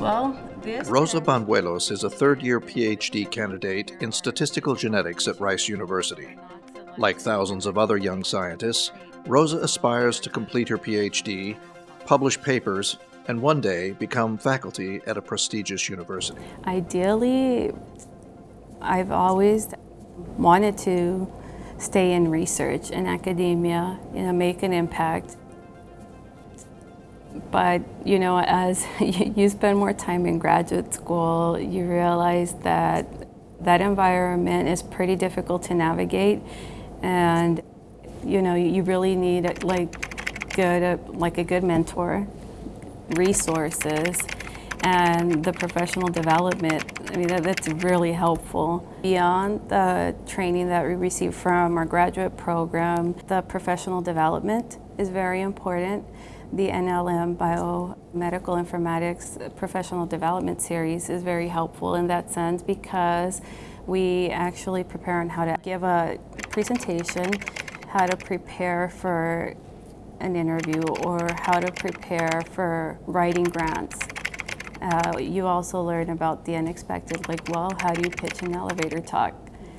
Well, this Rosa Banuelos is a third year PhD candidate in statistical genetics at Rice University. Like thousands of other young scientists, Rosa aspires to complete her PhD, publish papers, and one day become faculty at a prestigious university. Ideally, I've always wanted to stay in research in academia, you know, make an impact. But, you know, as you spend more time in graduate school, you realize that that environment is pretty difficult to navigate. And, you know, you really need like good, like a good mentor, resources, and the professional development. I mean, that, that's really helpful. Beyond the training that we receive from our graduate program, the professional development is very important. The NLM Biomedical Informatics Professional Development Series is very helpful in that sense because we actually prepare on how to give a presentation, how to prepare for an interview, or how to prepare for writing grants. Uh, you also learn about the unexpected, like, well, how do you pitch an elevator talk?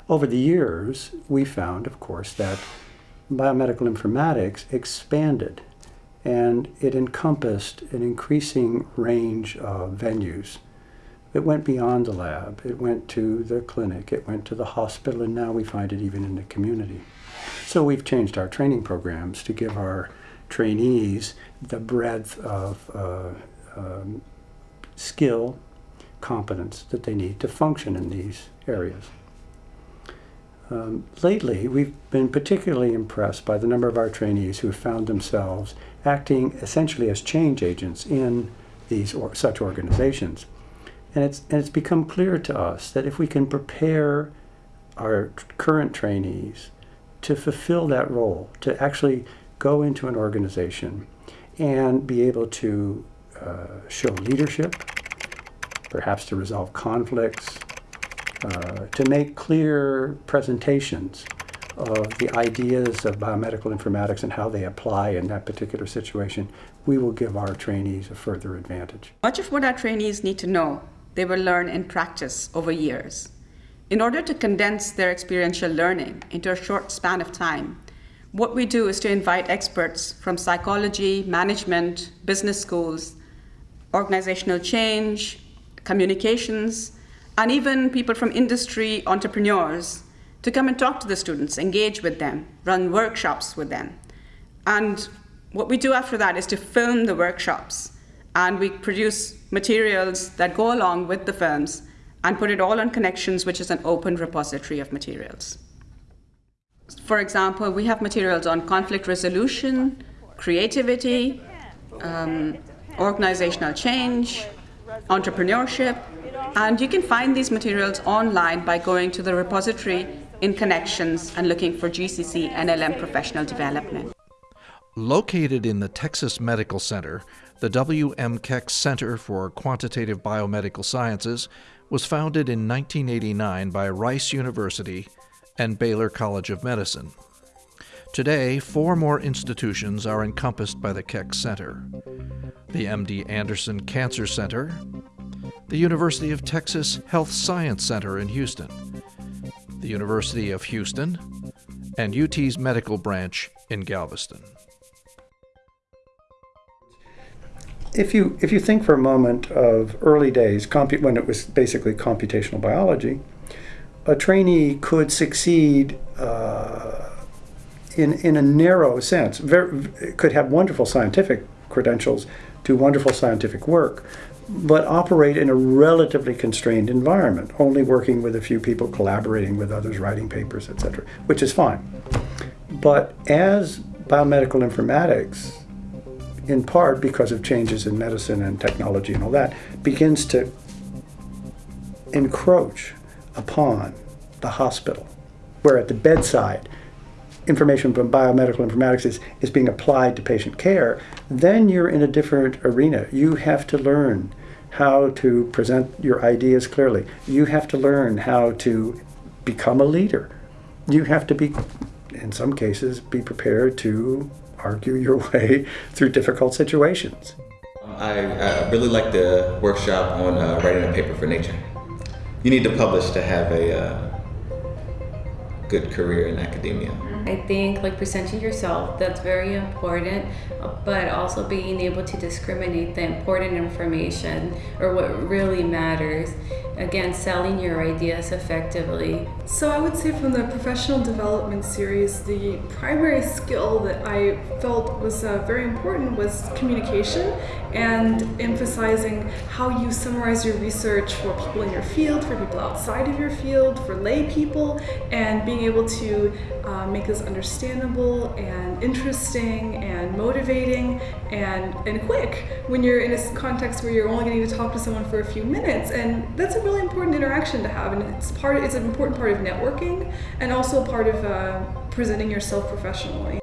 Over the years, we found, of course, that biomedical informatics expanded and it encompassed an increasing range of venues. It went beyond the lab, it went to the clinic, it went to the hospital, and now we find it even in the community. So we've changed our training programs to give our trainees the breadth of uh, um, skill, competence that they need to function in these areas. Um, lately, we've been particularly impressed by the number of our trainees who have found themselves acting essentially as change agents in these or such organizations. And it's, and it's become clear to us that if we can prepare our current trainees to fulfill that role, to actually go into an organization and be able to uh, show leadership, perhaps to resolve conflicts, uh, to make clear presentations of the ideas of biomedical informatics and how they apply in that particular situation, we will give our trainees a further advantage. Much of what our trainees need to know, they will learn in practice over years. In order to condense their experiential learning into a short span of time, what we do is to invite experts from psychology, management, business schools, organizational change, communications, and even people from industry, entrepreneurs, to come and talk to the students, engage with them, run workshops with them. And what we do after that is to film the workshops. And we produce materials that go along with the films and put it all on Connexions, which is an open repository of materials. For example, we have materials on conflict resolution, creativity, um, organizational change, entrepreneurship, and you can find these materials online by going to the repository in Connexions and looking for GCC NLM professional development. Located in the Texas Medical Center, the W.M. Keck Center for Quantitative Biomedical Sciences was founded in 1989 by Rice University and Baylor College of Medicine. Today, four more institutions are encompassed by the Keck Center. The MD Anderson Cancer Center, the University of Texas Health Science Center in Houston, the University of Houston, and UT's medical branch in Galveston. If you, if you think for a moment of early days, when it was basically computational biology, a trainee could succeed uh, in, in a narrow sense, very, could have wonderful scientific credentials, do wonderful scientific work, but operate in a relatively constrained environment, only working with a few people, collaborating with others, writing papers, etc., which is fine. But as biomedical informatics, in part because of changes in medicine and technology and all that, begins to encroach upon the hospital, where at the bedside, information from biomedical informatics is, is being applied to patient care, then you're in a different arena. You have to learn how to present your ideas clearly. You have to learn how to become a leader. You have to be, in some cases, be prepared to argue your way through difficult situations. I, really like the workshop on uh, writing a paper for Nature. You need to publish to have a uh, good career in academia. I think like presenting yourself, that's very important, but also being able to discriminate the important information or what really matters. Again, selling your ideas effectively. So I would say from the professional development series, the primary skill that I felt was uh, very important was communication and emphasizing how you summarize your research for people in your field, for people outside of your field, for lay people, and able to uh, make this understandable and interesting and motivating and, and quick when you're in a context where you're only getting to talk to someone for a few minutes. And that's a really important interaction to have, and it's part. It's an important part of networking, and also part of uh, presenting yourself professionally.